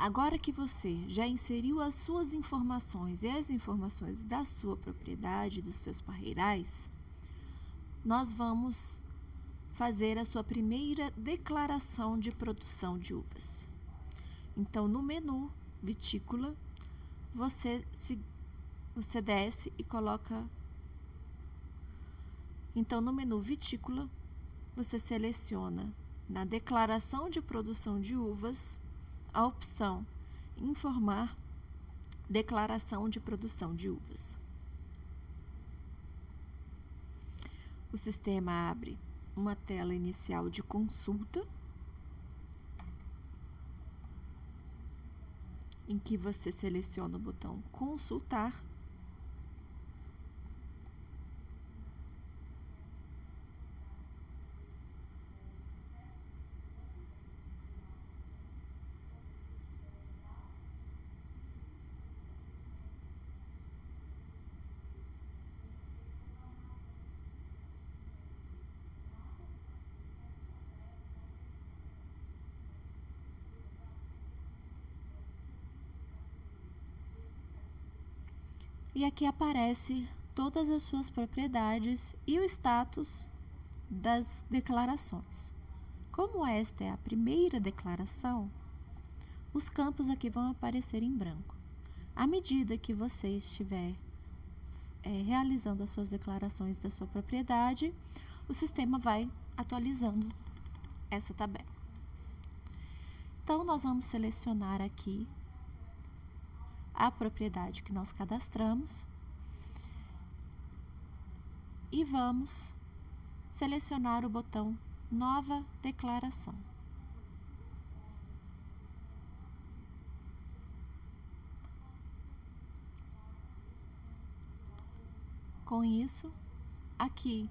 Agora que você já inseriu as suas informações e as informações da sua propriedade, dos seus parreirais, nós vamos fazer a sua primeira declaração de produção de uvas. Então, no menu vitícola, você, se, você desce e coloca... Então, no menu vitícola, você seleciona na declaração de produção de uvas a opção informar declaração de produção de uvas. O sistema abre uma tela inicial de consulta, em que você seleciona o botão consultar e aqui aparece todas as suas propriedades e o status das declarações. Como esta é a primeira declaração, os campos aqui vão aparecer em branco. À medida que você estiver é, realizando as suas declarações da sua propriedade, o sistema vai atualizando essa tabela. Então, nós vamos selecionar aqui a propriedade que nós cadastramos e vamos selecionar o botão Nova Declaração. Com isso, aqui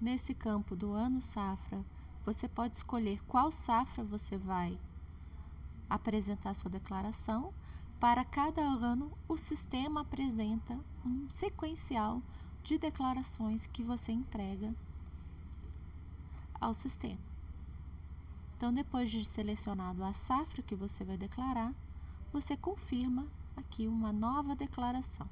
nesse campo do ano safra, você pode escolher qual safra você vai apresentar sua declaração para cada ano, o sistema apresenta um sequencial de declarações que você entrega ao sistema. Então, depois de selecionado a safra que você vai declarar, você confirma aqui uma nova declaração.